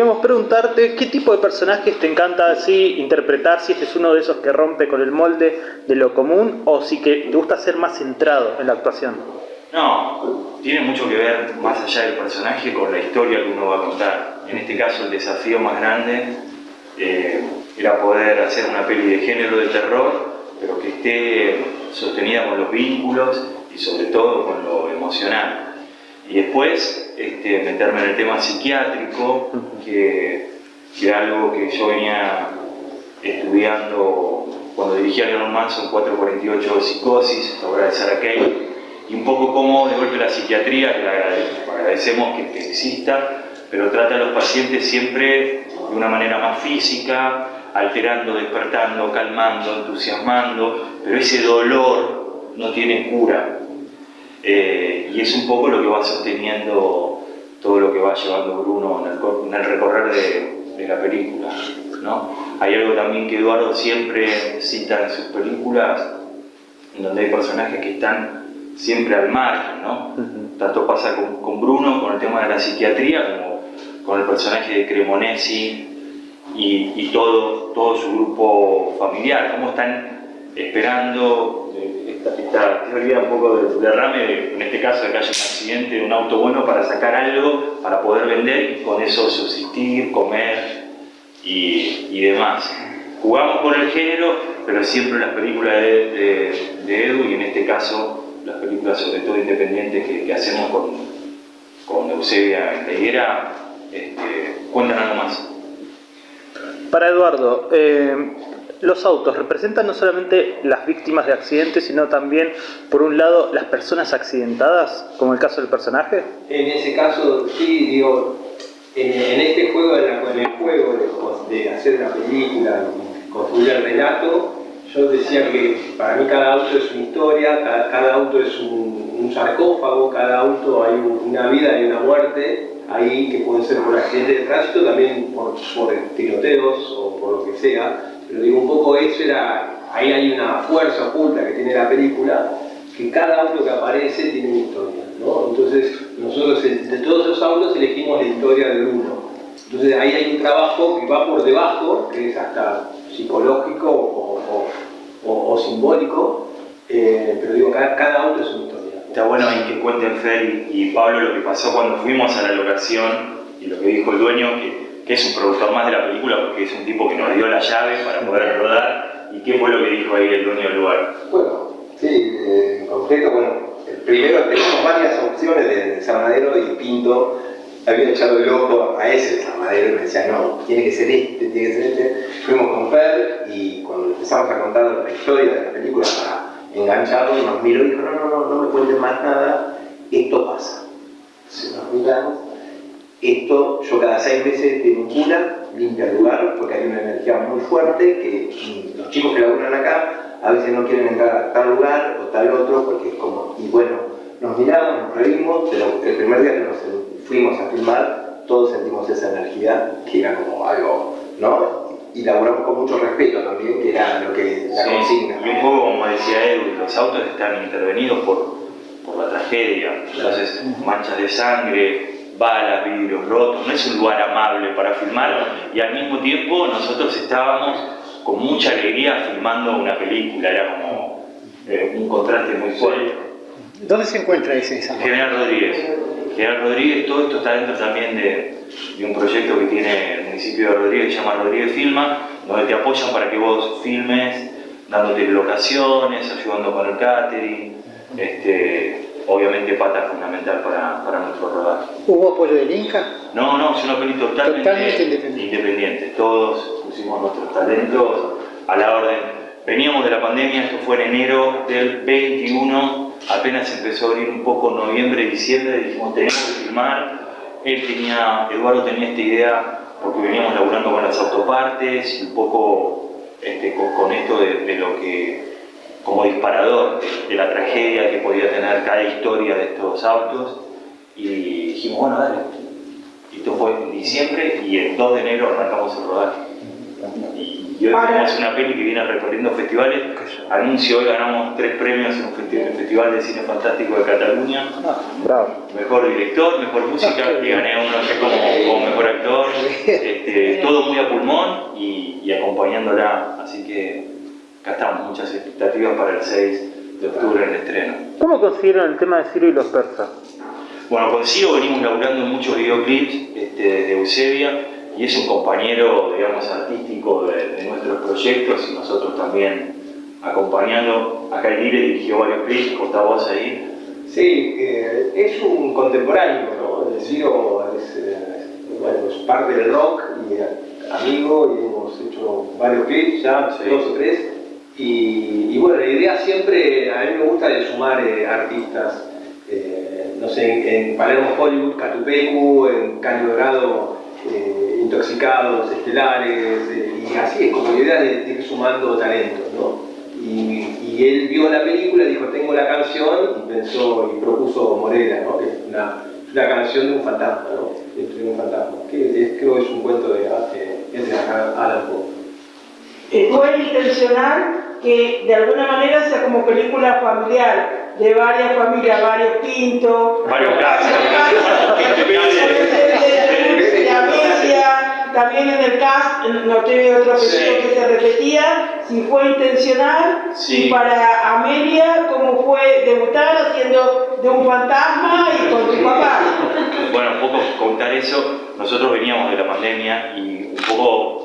queríamos preguntarte qué tipo de personajes te encanta así interpretar, si este es uno de esos que rompe con el molde de lo común o si que te gusta ser más centrado en la actuación. No, tiene mucho que ver más allá del personaje con la historia que uno va a contar. En este caso el desafío más grande eh, era poder hacer una peli de género de terror, pero que esté sostenida con los vínculos y sobre todo con lo emocional. Y después este, meterme en el tema psiquiátrico, que, que algo que yo venía estudiando cuando dirigía Leonard Manson 448 de Psicosis, obra de Sarah Kane, y un poco cómo de golpe la psiquiatría, que agradecemos que, que exista, pero trata a los pacientes siempre de una manera más física, alterando, despertando, calmando, entusiasmando, pero ese dolor no tiene cura. Eh, y es un poco lo que va sosteniendo todo lo que va llevando Bruno en el, recorrer de, la película. ¿no? Hay algo también que Eduardo siempre cita en sus películas, en donde hay personajes que están siempre al margen. ¿no? Tanto pasa con, Bruno, con el tema de la psiquiatría, como con el personaje de Cremonesi y, todo, todo su grupo familiar, cómo están esperando esta, teoría un poco del derrame, en este caso de que haya un accidente de un auto bueno para sacar algo, para poder vender y con eso subsistir, comer y, demás. Jugamos con el género, pero siempre las películas de, Edu y en este caso las películas sobre todo independientes que, hacemos con, con Eusebia la este, cuentan algo más. Para Eduardo, eh, los autos representan no solamente las víctimas de accidentes, sino también, por un lado, las personas accidentadas, como el caso del personaje? En ese caso, sí, digo, en, este juego, en, el juego de, hacer una película, construir el relato, yo decía que para mí cada auto es una historia, cada, auto es un, sarcófago, cada auto hay una vida y una muerte, ahí que puede ser por accidente de tránsito, también por, por tiroteos o por lo que sea, pero digo, un poco eso era, ahí hay una fuerza oculta que tiene la película, que cada auto que aparece tiene una historia, ¿no? Entonces, nosotros de todos esos autos elegimos la historia del uno. Entonces ahí hay un trabajo que va por debajo, que es hasta psicológico o, simbólico, eh, pero digo, cada, auto es una historia. Está bueno ahí que cuenten Fer y Pablo lo que pasó cuando fuimos a la locación y lo que dijo el dueño, que que es un productor más de la película porque es un tipo que nos dio la llave para poder rodar. ¿Y qué fue lo que dijo ahí el dueño del lugar? Bueno, sí, eh, en concreto, bueno, primero tenemos varias opciones de Samadero y Pinto había echado el ojo a ese Samadero y me decía, no, tiene que ser este, tiene que ser este. Fuimos con Fer y cuando empezamos a contar la historia de la película para engancharlo, nos miró y dijo, no, no, no, no me cuenten más nada, esto pasa. Se nos miramos esto yo cada seis meses devincula, limpia el lugar, porque hay una energía muy fuerte que los chicos que laburan acá a veces no quieren entrar a tal lugar o tal otro, porque es como, y bueno, nos miramos, nos reímos, pero el primer día que nos fuimos a filmar, todos sentimos esa energía, que era como algo, ¿no? Y laburamos con mucho respeto también, que era lo que la consigna. Y un poco como decía Edu, los autos están intervenidos por, por la tragedia, entonces manchas de sangre, balas, vidrios rotos, no es un lugar amable para filmar y al mismo tiempo nosotros estábamos con mucha alegría filmando una película, era como eh, un contraste muy fuerte. ¿Dónde se encuentra ese General Rodríguez. General Rodríguez, todo esto está dentro también de, un proyecto que tiene el municipio de Rodríguez, que se llama Rodríguez Filma, donde te apoyan para que vos filmes, dándote locaciones, ayudando con el catering, este, obviamente pata fundamental para, para nuestro rodaje. ¿Hubo apoyo del Inca? No, no, es una película totalmente, independiente. Todos pusimos nuestros talentos a la orden. Veníamos de la pandemia, esto fue en enero del 21, apenas empezó a abrir un poco noviembre, diciembre, dijimos tenemos que filmar. Él tenía, Eduardo tenía esta idea porque veníamos laburando con las autopartes y un poco este, con, esto de lo que como disparador de, la tragedia que podía tener cada historia de estos autos y dijimos, bueno, dale. Esto fue en diciembre y el 2 de enero arrancamos el rodaje. Y hoy tenemos una peli que viene recorriendo festivales. Anuncio, hoy ganamos tres premios en un festival de cine fantástico de Cataluña. Bravo. Mejor director, mejor música, y gané uno como, como mejor actor. Este, todo muy a pulmón y, y acompañándola. Así que acá estamos, muchas expectativas para el 6 de octubre en el estreno. ¿Cómo consiguieron el tema de Ciro y los persas? Bueno, con Ciro venimos laburando en muchos videoclips este, de Eusebia y es un compañero, digamos, artístico de, de nuestros proyectos y nosotros también acompañando. Acá el Lire dirigió varios clips, corta voz ahí. Sí, eh, es un contemporáneo, ¿no? El Ciro es, eh, bueno, es parte del rock y amigo y hemos hecho varios clips ya, Sí. dos o tres. Y, bueno, la idea siempre, a mí me gusta de sumar eh, artistas, eh, no sé, en, Palermo Hollywood, Catupecu, en Caño Dorado, eh, Intoxicados, Estelares, y así es como la idea de, de ir sumando talentos, ¿no? Y, él vio la película, dijo, tengo la canción, y pensó y propuso Morela, ¿no? Que es una, canción de un fantasma, ¿no? De un fantasma, que es- creo que es un cuento de, de, de Alan Poe. Fue intencional que de alguna manera sea como película familiar, de varias familias, varios pintos, Varios casos. de Amelia, también en el cast noté otro Sí. que se repetía, si fue intencional, Sí. y para Amelia, cómo fue debutar haciendo de un fantasma y con tu papá. Bueno, un poco contar eso. Nosotros veníamos de la pandemia y un poco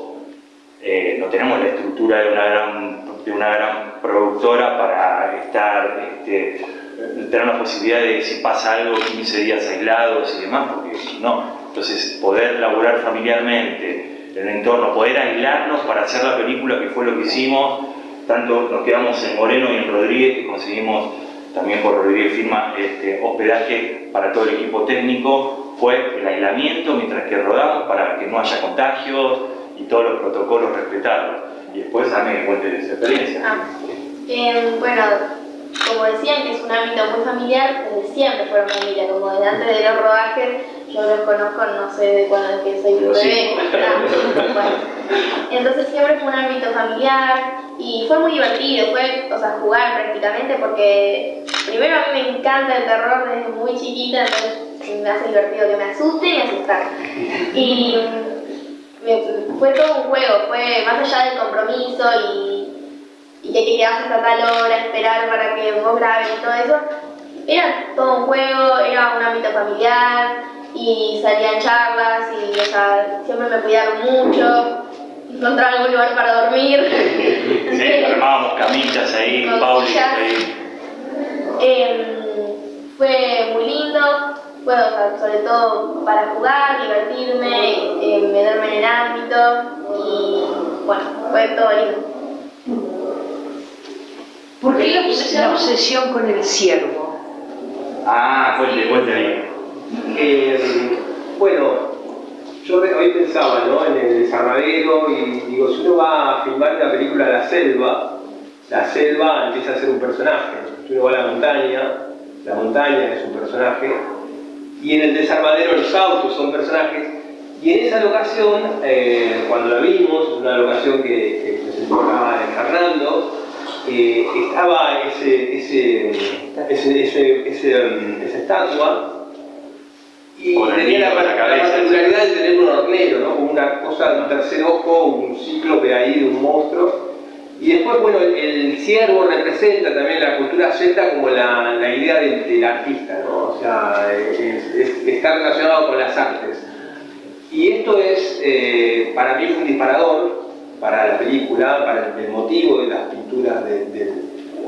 eh, no tenemos la estructura de una gran, de una gran productora para estar, este, tener la posibilidad de si pasa algo 15 días aislados y demás, porque no. Entonces, poder laburar familiarmente en el entorno, poder aislarnos para hacer la película, que fue lo que hicimos, tanto nos quedamos en Moreno y en Rodríguez, que conseguimos también por Rodríguez Firma este, hospedaje para todo el equipo técnico, fue el aislamiento mientras que rodamos para que no haya contagios y todos los protocolos respetarlos. Y después a mí me cuente esa experiencia. Ah, eh, bueno, como decían que es un ámbito muy familiar, desde siempre fueron familia, como desde antes de los rodajes, yo los conozco, no sé de cuándo es que soy un bebé. Bueno. Entonces siempre fue un ámbito familiar y fue muy divertido, fue, o sea, jugar prácticamente porque primero a mí me encanta el terror desde muy chiquita, entonces me hace divertido que me asuste y asustar. Y fue todo un juego, fue más allá del compromiso y, y que hay que quedarse hasta tal hora, esperar para que vos grabes y todo eso. Era todo un juego, era un ámbito familiar y salían charlas y o sea, siempre me cuidaron mucho, encontrar algún lugar para dormir. Sí, armábamos camitas ahí, Pauli. Em, fue fue o sea, sobre todo para jugar, divertirme, em, meterme en el ámbito y bueno, fue todo lindo. ¿Por qué la, obs- la obsesión con el ciervo? Ah, cuente, cuente ahí. Eh, bueno, yo hoy pensaba ¿no? en el desarmadero y digo, si uno va a filmar una película La Selva, la selva empieza a ser un personaje. Si uno va a la montaña, la montaña es un personaje, y en el desarmadero los autos son personajes. Y en esa locación, eh, cuando la vimos, una locación que, que presentó acá Fernando, eh, estaba ese, ese, ese, ese- ese, um, esa estatua y Con el tenía la, la la cabeza, particularidad de tener un hornero, ¿no? como una cosa un tercer ojo, un cíclope ahí de un monstruo. Y después, bueno, el, el ciervo representa también la cultura celta como la, la idea del, del artista, ¿no? O sea, es- es- está relacionado con las artes. Y esto es, eh, para mí fue un disparador para la película, para el, el motivo de las pinturas de- del-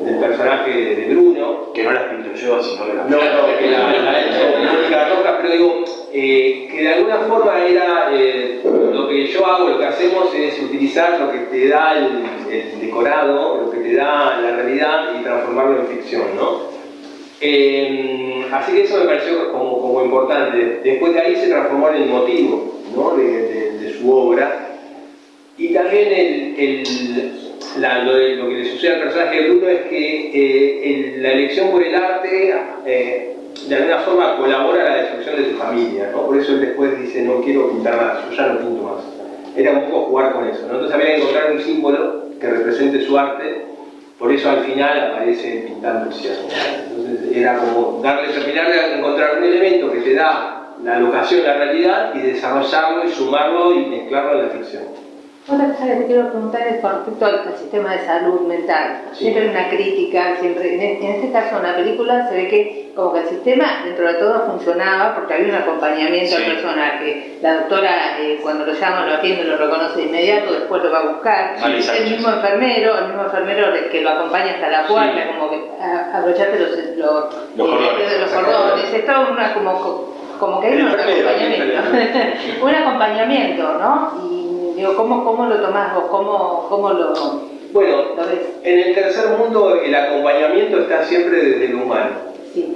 del personaje de Bruno. Que no las pinto yo, sino que las No, no, que la, ha hecho Mónica Rojas, pero digo, eh, que de alguna forma era eh, lo que yo hago, lo que hacemos es utilizar lo que te da el, el decorado, lo que te da la realidad y transformarlo en ficción, ¿no? Eh, así que eso me pareció como, como importante. Después de ahí se transformó en el motivo ¿no? de, de- de su obra. Y también el, el- la- lo, de- lo que le sucede al personaje de Bruno es que eh, el- la elección por el arte eh, de alguna forma colabora a la destrucción de su familia. ¿no? Por eso él después dice, no quiero pintar más, yo ya no pinto más. Era un poco jugar con eso. ¿no? Entonces había que encontrar un símbolo que represente su arte, por eso al final aparece pintando el cielo. Entonces era como darle, terminar de encontrar un elemento que te da la locación, la realidad, y desarrollarlo y sumarlo y mezclarlo en la ficción. Otra cosa que te quiero preguntar es con respecto al, sistema de salud mental. Sí. Siempre hay una crítica, siempre, en, en este caso en la película se ve que como que el sistema dentro de todo funcionaba porque había un acompañamiento al Sí. personaje. La doctora eh, cuando lo llama, lo atiende, lo reconoce de inmediato, después lo va a buscar. El mismo enfermero, el mismo enfermero que lo acompaña hasta la puerta, como que a- abrochate los, los, Los cordones. los cordones. Es todo una, como, como que hay un acompañamiento. un acompañamiento, ¿no? Y digo, ¿cómo, cómo lo tomás vos? ¿Cómo, cómo lo, Bueno, lo ves? en el tercer mundo el acompañamiento está siempre desde lo humano. Sí.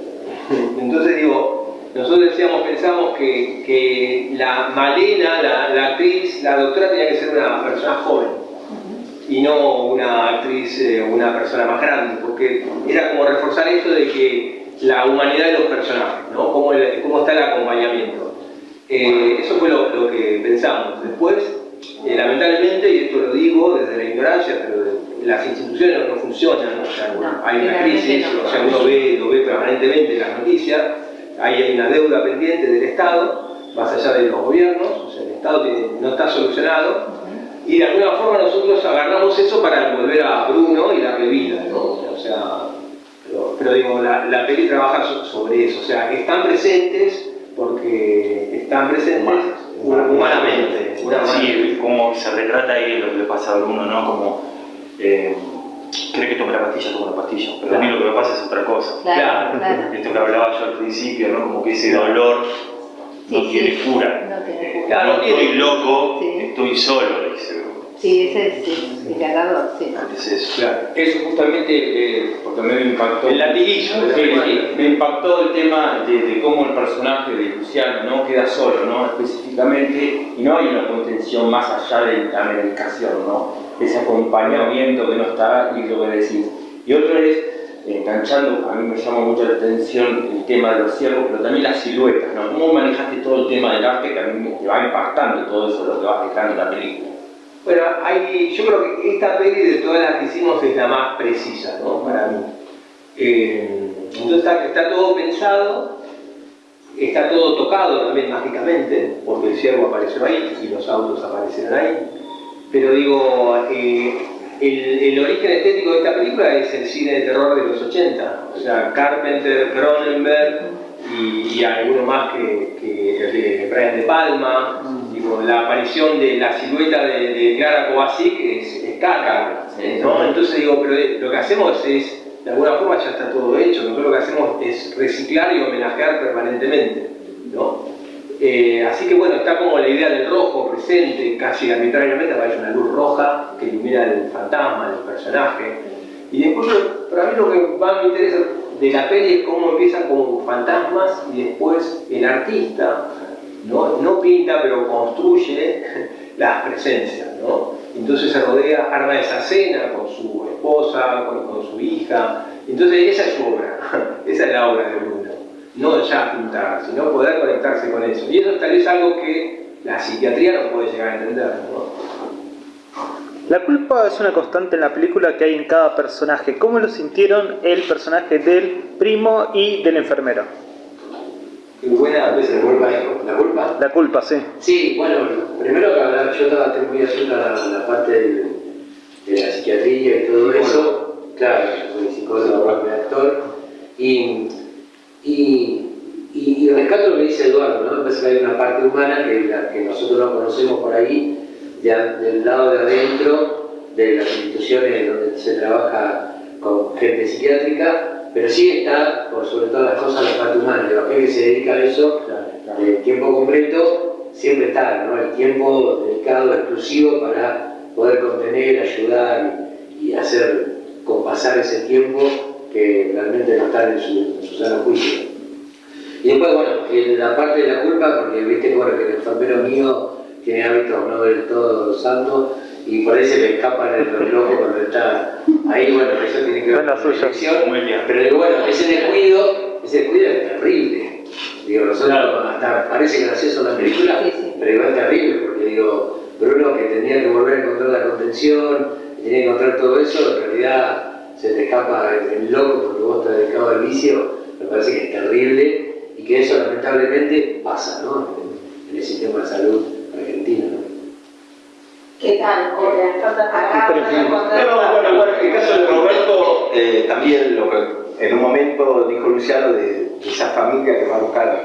Entonces digo, nosotros decíamos, pensamos que, que la Malena, la, la actriz, la doctora tenía que ser una persona joven y no una actriz, eh, una persona más grande, porque era como reforzar eso de que la humanidad de los personajes, ¿no? Cómo, el- cómo está el acompañamiento. Eh, eso fue lo, lo que pensamos. Después, eh, lamentablemente, y esto lo digo desde la ignorancia, pero las instituciones no, no funcionan, o sea, No, hay una crisis, no. o sea, uno ve, lo ve permanentemente en las noticias, hay una deuda pendiente del Estado, más allá de los gobiernos, o sea, el Estado tiene- no está solucionado, y de alguna forma nosotros agarramos eso para volver a Bruno y darle vida, ¿no? O sea, pero, pero digo, la, la peli trabaja so- sobre eso, o sea, están presentes porque están presentes humanamente. Sí, como se retrata ahí lo que le pasa a Bruno, ¿no? Como eh, cree que tome la pastilla, toma la pastilla, pero a mí lo que me pasa es otra cosa. Claro, claro. Esto que hablaba yo al principio, ¿no? Como que ese dolor no Sí, tiene sí. cura. No tiene Eh, cura. Claro, no estoy loco, Sí. estoy solo, dice. Sí, ese es sí, el ganador, sí. Es eso. Claro. Eso justamente, eh, porque a mí me impactó. El latiguillo Sí, sí, me impactó el tema de, de cómo el personaje de Luciano ¿no? queda solo, ¿no? específicamente, y no hay una contención más allá de la medicación, ¿no? ese acompañamiento que no está y lo que decís. Y otro es, enganchando, a mí me llama mucho la atención el tema de los ciervos, pero también las siluetas, ¿no? ¿Cómo manejaste todo el tema del arte que a mí me te va impactando todo eso, lo que vas dejando en la película? Bueno, yo creo que esta peli de todas las que hicimos es la más precisa, ¿no? Para mí. Eh, entonces está, todo pensado, está todo tocado también mágicamente, porque el ciervo apareció ahí y los autos aparecieron ahí. Pero digo, eh, el, origen estético de esta película es el cine de terror de los 80, o sea, Carpenter, Cronenberg y, y alguno más que, que de Brian De Palma. La aparición de la silueta de, de Clara Kovacic es, es Carpenter, ¿no? Entonces digo, pero eh, lo que hacemos es, de alguna forma ya está todo hecho, nosotros lo que hacemos es reciclar y homenajear permanentemente, ¿no? Eh, así que bueno, está como la idea del rojo presente, casi arbitrariamente aparece una luz roja que ilumina el fantasma, el personaje. Y después, para mí lo que más me interesa de la peli es cómo empiezan como fantasmas y después el artista no, no pinta pero construye las presencias, ¿no? Entonces se rodea, arma esa cena con su esposa, con, su hija. Entonces esa es su obra, esa es la obra de Bruno. No ya pintar, sino poder conectarse con eso. Y eso tal vez algo que la psiquiatría no puede llegar a entender, ¿no? La culpa es una constante en la película que hay en cada personaje. ¿Cómo lo sintieron el personaje del primo y del enfermero? Buena ¿La culpa? ¿La culpa? La culpa, sí. Sí, bueno, primero que hablar, yo estaba muy atento a la, la parte del- de la psiquiatría y todo eso. Claro, soy psicólogo, soy actor. Y, y, y, y rescato lo que dice Eduardo, ¿no? Me parece que hay una parte humana que, la, que nosotros no conocemos por ahí, de del lado de adentro de las instituciones donde se trabaja con gente psiquiátrica, pero sí está, por sobre todas las cosas, la parte humana. La gente que se dedica a eso, de tiempo completo, siempre está, ¿no? El tiempo dedicado, exclusivo para poder contener, ayudar y, hacer compasar ese tiempo que realmente no está en su, en su sano juicio. Y después, bueno, en la parte de la culpa, porque viste bueno, que el enfermero mío tiene hábitos no del todo santos y por ahí se le escapan el los locos cuando está ahí, bueno, eso tiene que ver No es la suya. Pero digo, bueno, ese descuido, ese descuido es terrible. Digo, nosotros hasta parece gracioso la película, pero igual es terrible, porque digo, Bruno que tenía que volver a encontrar la contención, tenía que encontrar todo eso, en realidad se te escapa el, loco porque vos estás dedicado al vicio, me parece que es terrible y, que eso lamentablemente pasa ¿no? en, en el sistema de salud argentino. ¿No? ¿Qué tal? No, bueno, bueno, en el caso de Roberto, eh, también lo que en un momento dijo Luciano de, de esa familia que va a buscar,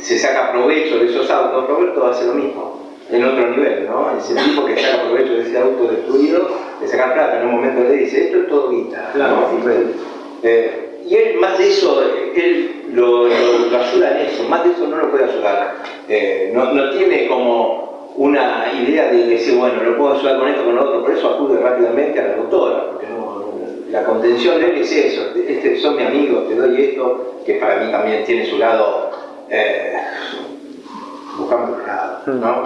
se saca provecho de esos autos, Roberto hace lo mismo, en otro nivel, ¿no? Ese tipo que saca provecho de ese auto destruido, de sacar plata, en un momento le dice, esto es todo guita, ¿no? Eh, y él, más de eso, él lo, lo- lo ayuda en eso, más de eso no lo puede ayudar. Eh, no, no tiene como una idea de decir, bueno, lo puedo ayudar con esto, con lo otro, por eso acude rápidamente a la doctora, porque no- la contención de él es eso, este, son mi amigo, te doy esto, que para mí también tiene su lado, eh, buscando otro lado, ¿no?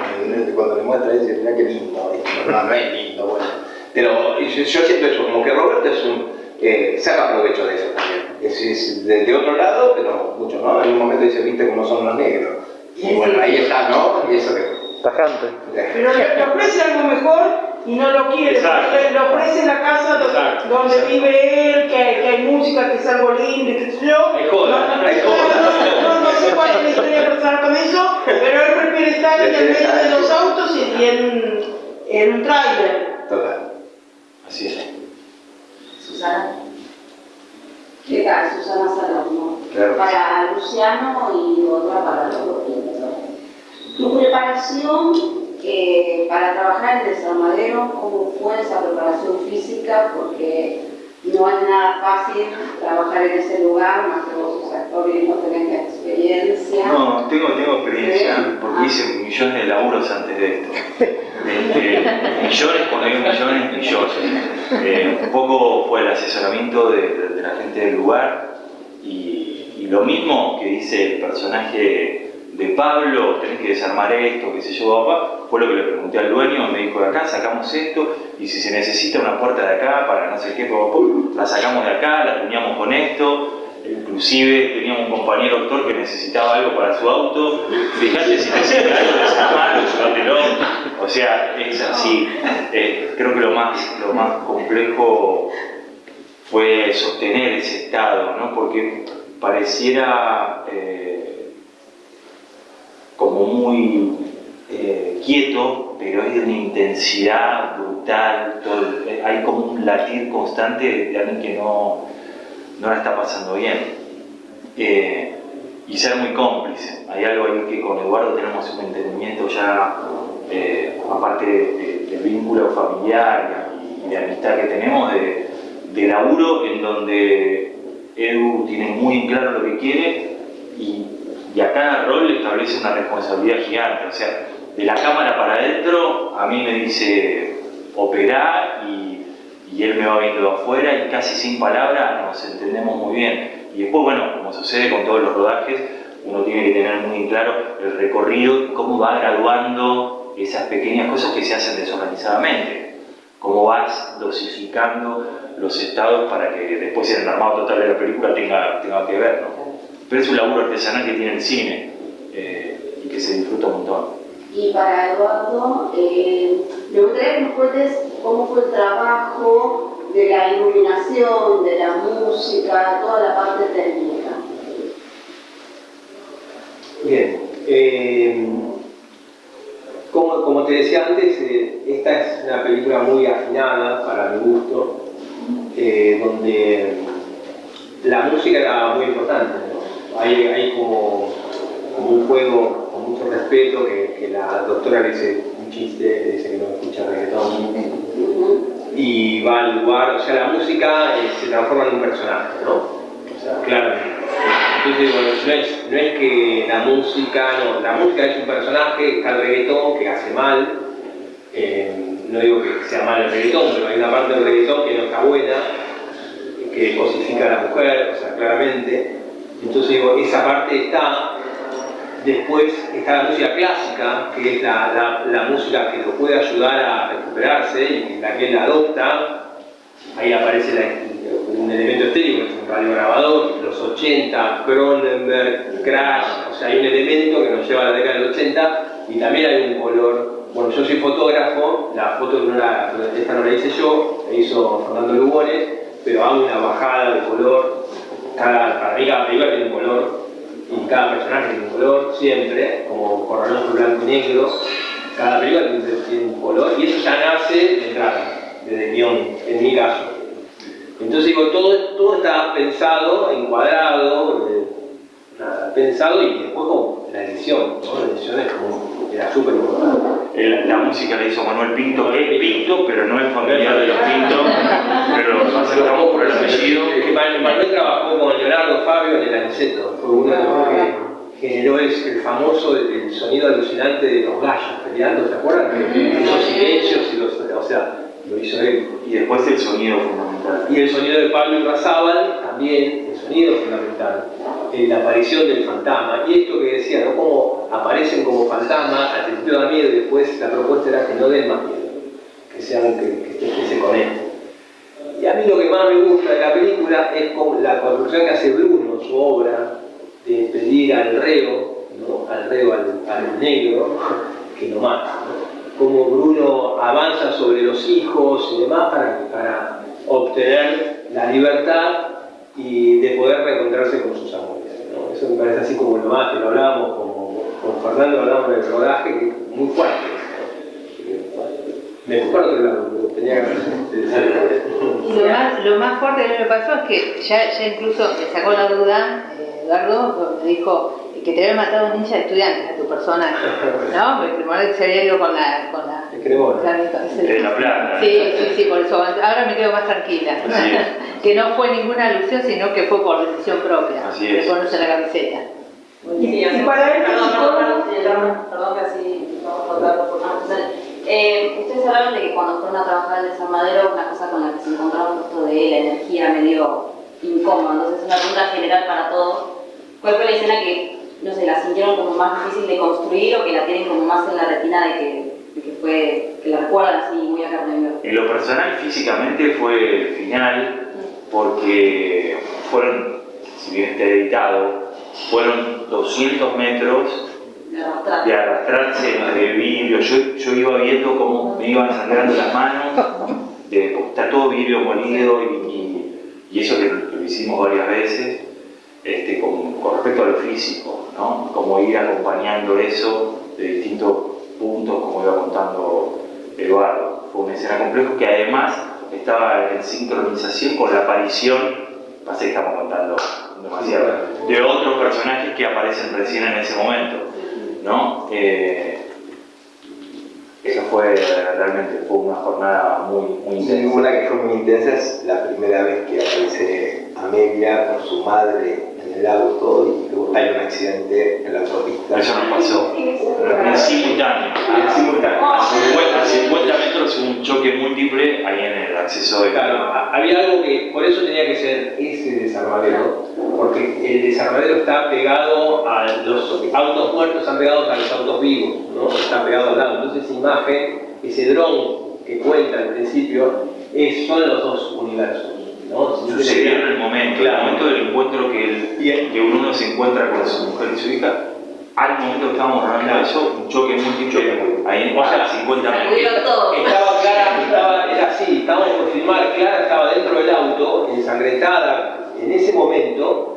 Cuando le muestra a dice, mira qué lindo, esto, no, no es lindo, bueno. Pero yo, yo siento eso, como que Roberto es un, eh, saca provecho de eso también. Es, es de, de otro lado, pero mucho, ¿no? En un momento dice, viste cómo son los negros. Y bueno, ahí está, ¿no? Y eso que... Tajante. Pero le, le ofrece algo mejor y no lo quiere. Le, le ofrece la casa Exacto, donde exacto. vive él, que hay, que hay música, que es algo lindo qué sé yo. Hay joda, no, no, hay no, joda. no, no, no sé cuál es la historia personal con eso, pero él prefiere estar en el medio de los autos y, y en, en un tráiler. Total. Así es. Susana. ¿Qué tal? Susana Salerno. Claro. Para Luciano y otra para los dos Tu preparación eh, para trabajar en desarmadero, ¿cómo fue esa preparación física? Porque no es nada fácil trabajar en ese lugar, más que vos sos actor y no tenés la experiencia. No, tengo, tengo experiencia, Sí. porque Ah. hice millones de laburos antes de esto. Este, millones, cuando digo millones, millones. Eh, un poco fue el asesoramiento de, de- de la gente del lugar y, y lo mismo que dice el personaje de Pablo, tenés que desarmar esto, qué sé yo, papá, fue lo que le pregunté al dueño, me dijo de acá sacamos esto y si se necesita una puerta de acá para no sé qué, papá, la sacamos de acá, la tuneamos con esto, Inclusive teníamos un compañero actor que necesitaba algo para su auto. Fíjate si necesita algo, desarmarlo, llévatelo. O sea, es así. Eh, creo que lo más, lo más complejo fue sostener ese estado, ¿no? Porque pareciera eh, como muy eh, quieto, pero es de una intensidad brutal. eh, hay como un latir constante de alguien que no, no la está pasando bien. Eh, y ser muy cómplice. Hay algo ahí que con Eduardo tenemos un entendimiento ya, aparte de- de- del vínculo familiar y de amistad que tenemos, de, de laburo, en donde Edu tiene muy claro lo que quiere y, y a cada rol le establece una responsabilidad gigante. O sea, de la cámara para adentro, a mí me dice operar y, él me va viendo afuera y casi sin palabras nos entendemos muy bien. Y después, bueno, como sucede con todos los rodajes, uno tiene que tener muy claro el recorrido y cómo va graduando esas pequeñas cosas que se hacen desorganizadamente. Cómo vas dosificando los estados para que después el armado total de la película tenga, tenga que ver. ¿no? Pero es un laburo artesanal que tiene el cine eh, y que se disfruta un montón. Y para Eduardo, eh, me gustaría que nos cuentes cómo fue el trabajo de la iluminación, de la música, toda la parte técnica. Bien. eh, como, como te decía antes, eh, esta es una película muy afinada para mi gusto, eh, donde la música era muy importante. Hay, hay como, como un juego con mucho respeto que, que la doctora le dice un chiste, le dice que no escucha reggaetón y va al lugar, o sea, la música eh, se transforma en un personaje, ¿no? O sea, claramente. Entonces, bueno, no es, no es que la música, no, la música es un personaje, está el reggaetón que hace mal, eh, no digo que sea mal el reggaetón, pero hay una parte del reggaetón que no está buena, que cosifica a la mujer, o sea, claramente. Entonces digo, esa parte está, Después está la música clásica, que es la, la- música que lo puede ayudar a recuperarse y la que él adopta. Ahí aparece un elemento estético, que es un radiograbador, los 80, Cronenberg, Crash, o sea, hay un elemento que nos lleva a la década del 80 y también hay un color. Bueno, yo soy fotógrafo, la foto no la, esta no la hice yo, la hizo Fernando Lugones, pero hago una bajada de color, cada, para mí cada película tiene un color y cada personaje tiene un color siempre, como lo blanco y negro, cada película tiene, un color y eso ya nace de entrada, desde guion, en mi caso. Entonces digo, todo, todo está pensado, encuadrado, eh, pensado y después como la edición, ¿no? La edición es como, era súper. El- La música la hizo Manuel Pinto, es Pinto, pero no es familiar de los Pinto, pero lo aceptamos por el apellido. Que Manuel trabajó con Leonardo Fabio en el Aniceto, fue uno de los que generó el, el famoso el sonido alucinante de los gallos peleando, ¿te acuerdas? Esos silencios y los, o sea, lo hizo él. Y después el sonido fundamental. Y el sonido de Pablo Irrazábal, también, el sonido fundamental, en la aparición del fantasma. Y esto que decía, ¿no? Cómo aparecen como fantasmas, al principio da miedo y después la propuesta era que no den más miedo, que sean, que, que, que se conecten. Y a mí lo que más me gusta de la película es como la construcción que hace Bruno, su obra, de pedir al reo, ¿no? al reo, al, al negro, que lo mata. ¿no? Cómo Bruno avanza sobre los hijos y demás para, para obtener la libertad y de poder reencontrarse con sus amores. Eso me parece así como lo más, que lo hablábamos como, con Fernando, hablábamos del rodaje, muy fuerte. Me fui otro lado, tenía que lo más, lo más fuerte que me pasó es que ya, ya incluso me sacó la duda, eh, Eduardo, me dijo que te había matado un ninja de estudiantes a tu personaje, ¿no? Porque primero se había ido con la... Cremona. De la plata. Sí, sí, sí, por eso ahora me quedo más tranquila. Así es. que no fue ninguna alusión, sino que fue por decisión propia, Así de es. ponerse la camiseta. Y, y para él, Perdón, que así vamos a por. Eh, ustedes hablaron de que cuando fueron a trabajar en el desarmadero, una cosa con la que se encontraron esto de la energía medio incómoda, entonces una pregunta general para todos. ¿Cuál fue la escena que, no sé, la sintieron como más difícil de construir o que la tienen como más en la retina de que, que fue, que la así muy a carne? En lo personal, físicamente fue el final, porque fueron, si bien está editado, fueron 200 metros De arrastrar. de arrastrarse entre vidrio. Yo, yo iba viendo cómo me iban sangrando las manos, de, está todo vidrio molido y, y- y eso que lo hicimos varias veces, este, con, con respecto a lo físico, ¿no? Cómo ir acompañando eso de distintos puntos, como iba contando Eduardo. Fue una escena compleja que además estaba en sincronización con la aparición, pasa que estamos contando demasiado, de otros personajes que aparecen recién en ese momento. ¿no? Eh, eso fue realmente fue una jornada muy, muy Y intensa. una que fue muy intensa es la primera vez que aparece Amelia con su madre el auto y luego hay un accidente en la autopista. Eso nos pasó. En simultáneo. En simultáneo. A 50, a 50 metros un choque múltiple ahí en el acceso de Claro, ha- había algo que por eso tenía que ser ese desarmadero, porque el desarmadero está pegado a los autos muertos, están pegados a los autos vivos, ¿no? Están pegados al lado. Entonces esa imagen, ese dron que cuenta al principio, es, son los dos universos, ¿no? Sucedió en el momento, Claro. el momento del encuentro que, el- que uno se encuentra con su mujer y su hija, al momento que estábamos rodando eso, un choque múltiple, ahí O sea, a 50 metros. Estaba Clara, estaba, era así, estábamos por filmar, Clara estaba dentro del auto, ensangrentada en ese momento,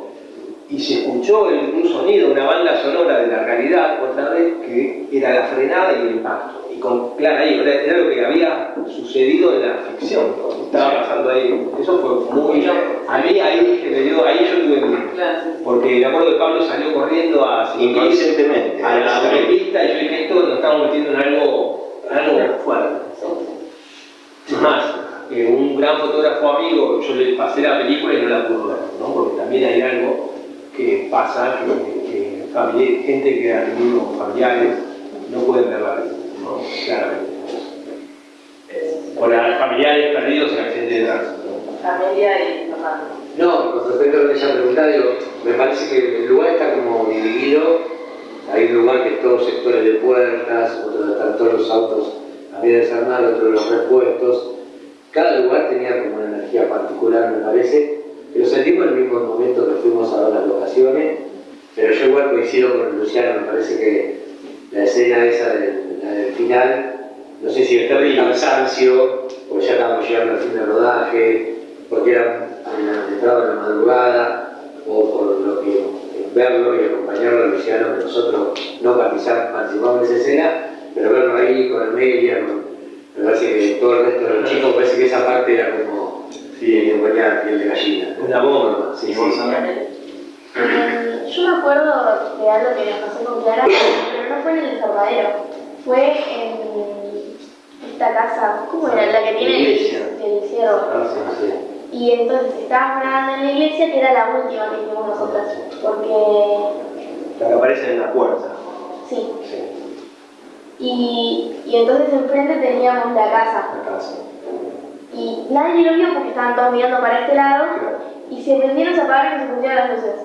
y se escuchó el- un sonido, una banda sonora de la realidad, otra vez, que era la frenada y el impacto. Y con Clara ahí, era, lo que había sucedido en la ficción, estaba pasando ahí. Eso fue muy... A mí ahí, que me dio, ahí yo tuve miedo. Porque me acuerdo que Pablo salió corriendo a Inconscientemente. a la autopista y yo dije, esto nos estamos metiendo en algo, en algo fuerte. Es más, eh, un gran fotógrafo amigo, yo le pasé la película y no la pude ver, ¿no? porque también hay algo que pasa, que, que gente que ha tenido familiares no pueden ver la película, ¿no? claramente. O las familiares perdidos en accidente de tránsito. ¿no? Amelia y Fernando. No, con respecto a lo que ella preguntaba, digo, me parece que el lugar está como dividido. Hay un lugar que es todos sectores de puertas, otro están todos los autos a medio desarmar, otro los repuestos. Cada lugar tenía como una energía particular, me parece. Lo sentimos en el mismo momento que fuimos a ver las locaciones, pero yo igual coincido con Luciano, me parece que la escena esa del, la del final, sé si el cansancio, porque ya estábamos llegando al fin del rodaje, porque era en la, entraba en la madrugada, o por lo que verlo y acompañarlo a Luciano, que nosotros no participamos en esa escena, pero verlo ahí con Amelia, con, me parece que todo el resto de los chicos, parece que esa parte era como, sí, ponía piel de gallina. Una bomba. Sí, sí. Eh, yo me acuerdo de algo que me pasó con Clara, pero no fue en el desarmadero, fue en esta casa, ¿cómo era? La que tiene el, Iglesia. el cielo. Ah, sí, sí. Y entonces estábamos grabando en la iglesia, que era la última que hicimos nosotras, porque La que aparece en la puerta. sí. Y, y entonces enfrente teníamos la casa. La casa. Y nadie lo vio porque estaban todos mirando para este lado y se prendieron, se apagaron y se pusieron las luces.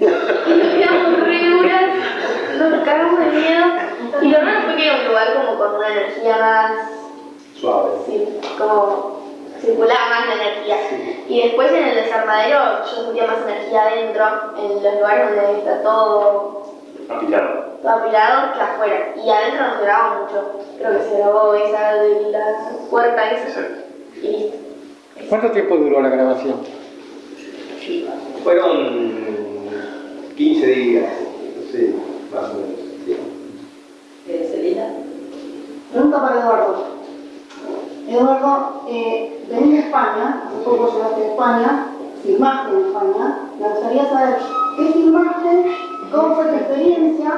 Y nos quedamos re duras, nos cagamos de miedo. Y lo raro fue que era un lugar como con una energía más, Suave. sí, como circulaba más la energía. Y después en el desarmadero yo sentía más energía adentro, en los lugares donde está todo, Apilado. todo apilado que afuera. Y adentro no se grababa mucho. Creo que se grabó esa de la puerta esa. Exacto. Y listo. ¿Cuánto tiempo duró la grabación? Fueron 15 días, sí, más o menos. sí. Celina. Pregunta para Eduardo. Eduardo, eh, venís de España, hace poco llegaste de España, filmaste en España. Me gustaría saber qué filmaste, cómo fue tu experiencia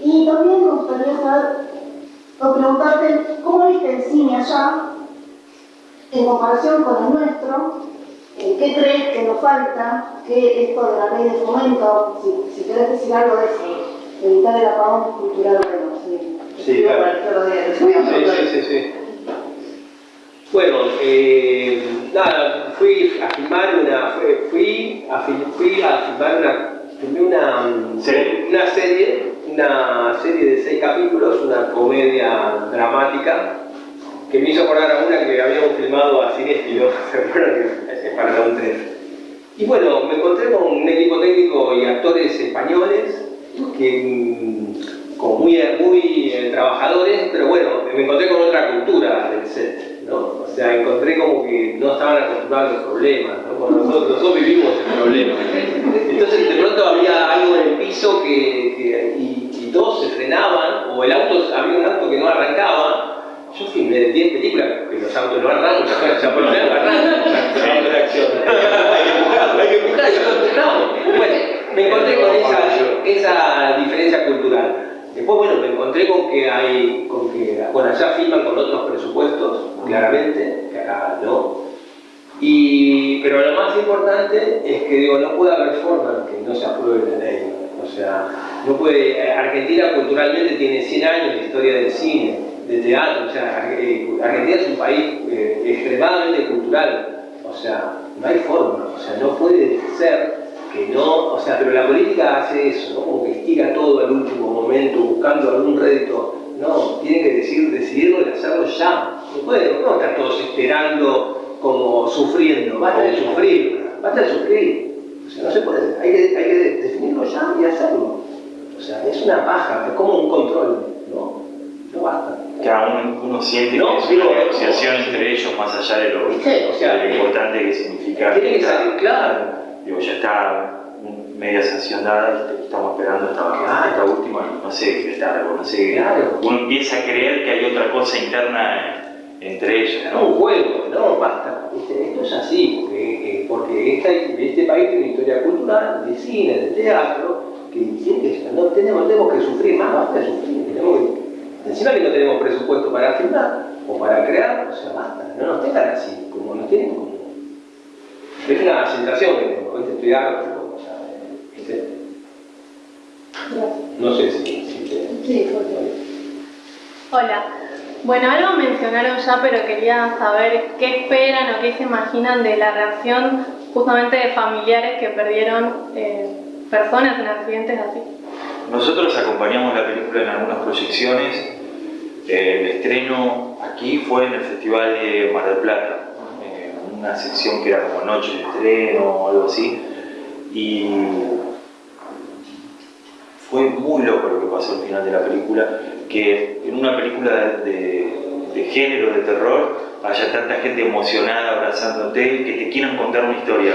y también me gustaría saber o preguntarte cómo viste el cine allá en comparación con el nuestro. eh, ¿Qué crees que nos falta? ¿Qué esto de la ley de fomento? Si, si querés decir algo de eso, evitar el apagón cultural, bueno, sí. Sí, claro. Sí, sí, sí, sí. Bueno, eh, nada, fui a filmar una, fui- a, fil- fui a filmar una, filmé una, mm, Serie. una serie, una serie de seis capítulos, una comedia dramática, que me hizo acordar a una que habíamos filmado a Cinéfilo, ¿se acuerdan? Que- Para un 3. Y bueno, me encontré con un equipo técnico y actores españoles que mm, como muy, muy eh, trabajadores, pero bueno, me encontré con otra cultura del set, sea, encontré como que no estaban acostumbrados a los problemas, ¿no? Nosotros, nosotros vivimos el problema. Entonces de pronto había algo en el piso que, que- y, y todos se frenaban, o el auto, había un auto que no arrancaba. Yo filmé de 10 películas que los autos no arrancan, o sea, por lo menos arrancan, hay que empujarlo, hay que empujar, y nosotros. Bueno, me encontré con esa, esa diferencia cultural. Después, bueno, me encontré con que hay, con que, bueno, allá filman con otros presupuestos, claramente, que acá no. Y, pero lo más importante es que digo, no puede haber forma en que no se apruebe la ley. O sea, no puede, eh, Argentina culturalmente tiene 100 años de historia del cine, de teatro, o sea, eh, Argentina es un país eh, extremadamente cultural. O sea, no hay forma, o sea, no puede ser que no, o sea, pero la política hace eso, ¿no? Como que estira todo al último momento, buscando algún rédito. No, tiene que decir, decidirlo y hacerlo ya. No puede, no estar todos esperando, como sufriendo. Basta de sufrir, basta de sufrir. O sea, no se puede, hay que, hay que definirlo ya y hacerlo. O sea, es una paja, es como un control, ¿no? No basta. Cada uno, uno siente No, que es una negociación entre ellos más allá de lo, ¿Viste? O sea, de lo importante que significa. Tiene que salir claro. Digo, ya está media sanción dada y estamos esperando esta, Claro. esta última, no sé qué está, no sé. Claro. Uno empieza a creer que hay otra cosa interna entre ellos, Es ¿no? un juego, no, basta. ¿viste? Esto es así, porque, eh, porque esta- este país tiene una historia cultural, de cine, de teatro, que tiene que, no tenemos, tenemos que sufrir más, basta de sufrir. Tenemos que, encima que no tenemos presupuesto para filmar o para crear, o sea, basta, no nos tengan así, como nos tienen. Es una sensación que tengo, ¿viste? estoy harto, o sea, ¿viste? No sé si. si te- Sí, Hola. Bueno, algo mencionaron ya, pero quería saber qué esperan o qué se imaginan de la reacción justamente de familiares que perdieron eh, personas en accidentes así. Nosotros acompañamos la película en algunas proyecciones. Eh, el estreno aquí fue en el Festival de Mar del Plata, una sección que era como noche de estreno o algo así. Y fue muy loco lo que pasó al final de la película, que en una película de, género, de terror, haya tanta gente emocionada abrazándote, que te quieran contar una historia.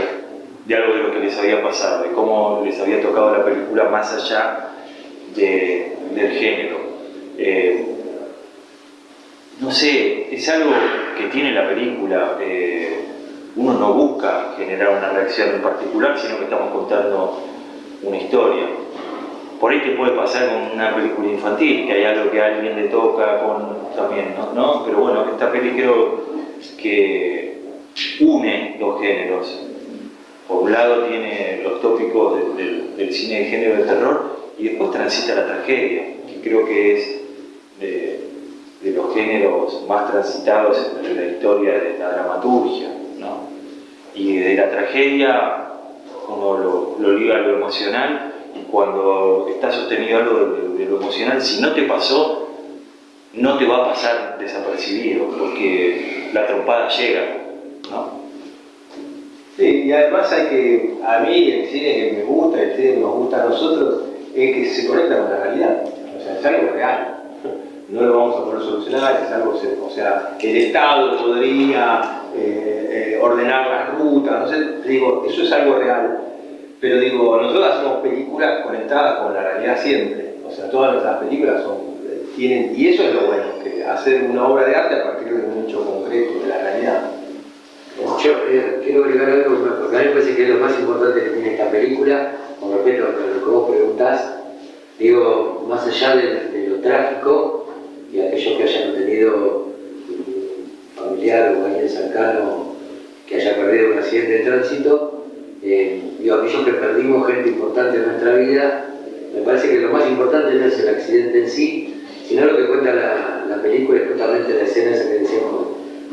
de algo de lo que les había pasado, de cómo les había tocado la película más allá de, del género. Eh, no sé, es algo que tiene la película. Eh, uno no busca generar una reacción en particular, sino que estamos contando una historia. Por ahí te puede pasar con una película infantil, que hay algo que a alguien le toca con, también, ¿no? Pero bueno, esta película creo que une dos géneros. Por un lado tiene los tópicos del cine de género de terror y después transita la tragedia, que creo que es de, los géneros más transitados en la historia de la dramaturgia. Y de la tragedia uno lo, lo liga a lo emocional y cuando está sostenido algo de, lo emocional, si no te pasó, no te va a pasar desapercibido, porque la trompada llega, ¿no? Sí, y además hay que, a mí el cine que me gusta, el cine nos gusta a nosotros, es que se conecta con la realidad, o sea, es algo real, no lo vamos a poder solucionar, es algo, o sea, el Estado podría eh, eh, ordenar las rutas, no sé, digo, eso es algo real, pero digo, nosotros hacemos películas conectadas con la realidad siempre. O sea, todas nuestras películas son, eh, tienen, y eso es lo bueno, hacer una obra de arte a partir de un hecho concreto, de la realidad. Yo quiero agregar algo, porque a mí me parece que es lo más importante que tiene esta película, con respecto a lo que vos preguntás, digo, más allá de, lo trágico, y aquellos que hayan tenido un familiar o alguien cercano que haya perdido un accidente de tránsito, eh, digo, aquellos que perdimos gente importante en nuestra vida, me parece que lo más importante no es el accidente en sí, sino lo que cuenta la, la película y justamente la escena esa que decíamos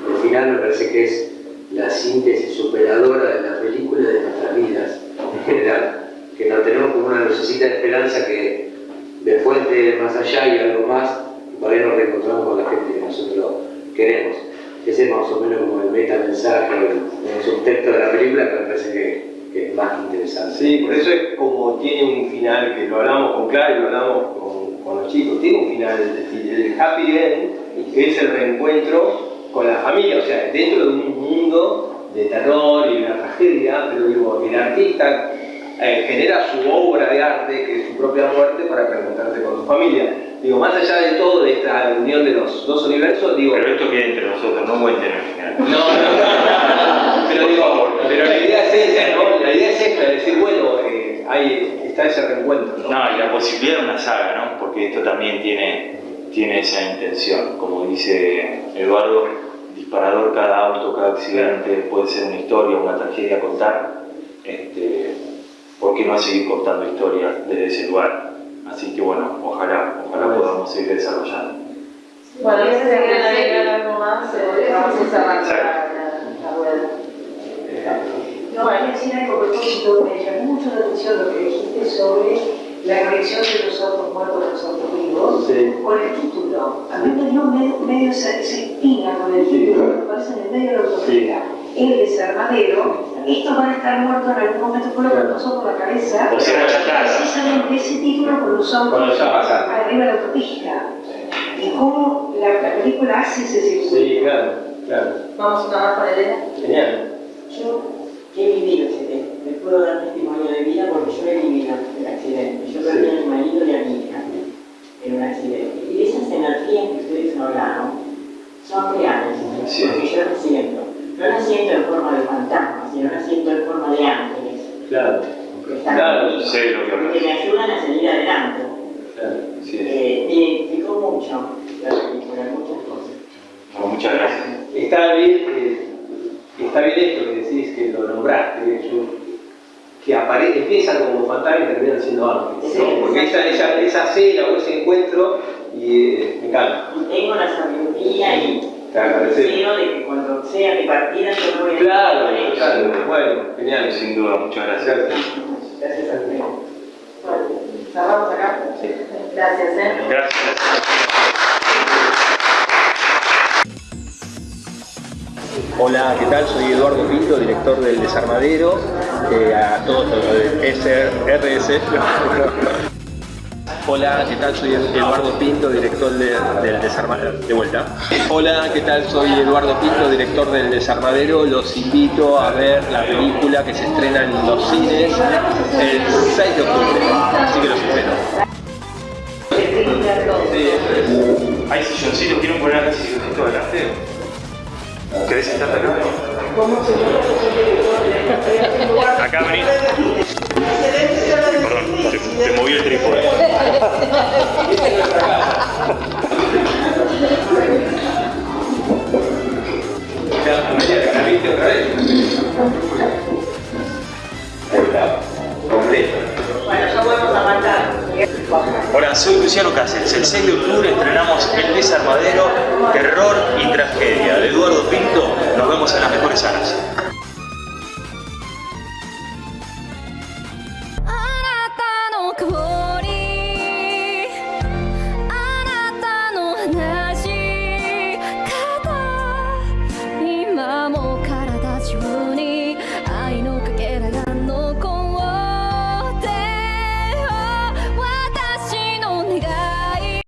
al final, me parece que es la síntesis superadora de la película de nuestras vidas en que nos tenemos como una lucecita de esperanza que de fuente más allá y algo más, ahí nos reencontramos con la gente que nosotros queremos. Ese es más o menos como el meta mensaje, el subtexto de la película, que me parece que es más interesante. Sí, por eso es como tiene un final, que lo hablamos con Clara y lo hablamos con, con los chicos, tiene un final, el happy end, que es el reencuentro con la familia, o sea, dentro de un mundo de terror y una tragedia, pero digo, el artista eh, genera su obra de arte, que es su propia muerte, para reencontrarse con su familia. Digo, más allá de todo, de esta unión de los dos universos, digo... Pero esto queda entre nosotros, no voy a tener final. No, no, pero digo, pero la idea es esa, ¿no? La idea es esta, decir, bueno, eh, ahí está ese reencuentro, ¿no? No, y la posibilidad de una saga, ¿no? Porque esto también tiene, tiene esa intención, como dice Eduardo, disparador cada auto, cada accidente, puede ser una historia, una tragedia a contar, este, ¿por qué no seguir contando historias desde ese lugar? Así que bueno, ojalá, ojalá podamos seguir desarrollando. Bueno, si se quieren agregar algo más, vamos a cerrar la rueda. No, hay que decir algo a propósito, me llamó mucho la atención lo que dijiste sobre la conexión de los autos muertos con los autos vivos, con el título. A mí me dio medio, medio esa, espina con el título, me parece en el medio de la autopista. El desarmadero, estos van a estar muertos en algún momento, fue lo que pasó por la cabeza. O sea, precisamente ese título con los autos arriba de la autopista. Y cómo la, la, película hace ese circuito. Sí, claro, claro. Vamos a tomar con Elena. Genial. Yo he vivido ese tema, me puedo dar testimonio de vida porque yo he vivido el accidente. Yo perdí a mi marido y a mi hija en un accidente. Y esas energías que ustedes hablaron son reales, porque yo las siento. No las siento en forma de fantasma, sino las siento en forma de ángeles. Claro. Que están Claro, conmigo, sé lo que hablas. que me ayudan a salir adelante. claro. Sí. Eh, me identificó mucho la película, muchas cosas. Bueno, muchas gracias. Está bien, eh, está bien esto que decís, que lo nombraste, que, yo- que apare- empiezan como fantasmas y terminan siendo ángeles. ¿no? Sí, Porque esa, esa, esa cena o ese encuentro, y eh, me encanta. Y tengo la sabiduría y Te agradecemos. deseo de que cuando sea mi partida yo no voy a Claro, claro, bueno, genial. Sin duda, muchas gracias. Gracias. A ustedes. Bueno, cerramos acá. Gracias, ¿eh? Gracias. Hola, ¿qué tal? Soy Eduardo Pinto, director del Desarmadero, eh, a todos los de SRS. Hola, ¿qué tal? Soy Eduardo Pinto, director de- del Desarmadero. De vuelta. Hola, ¿qué tal? Soy Eduardo Pinto, director del Desarmadero. Los invito a ver la película que se estrena en los cines el 6 de octubre. Así que los espero. ¿Hay silloncitos? ¿Quieren poner acá silloncito adelante? ¿Querés sentarte acá? Acá venís. Perdón, te, te moví el trípode. ¿La viste otra vez? Completo. Bueno, ya podemos arrancar. Hola, soy Luciano Cáceres. El 6 de octubre estrenamos El Desarmadero, Terror y Tragedia de Eduardo Pinto. Nos vemos en las mejores salas.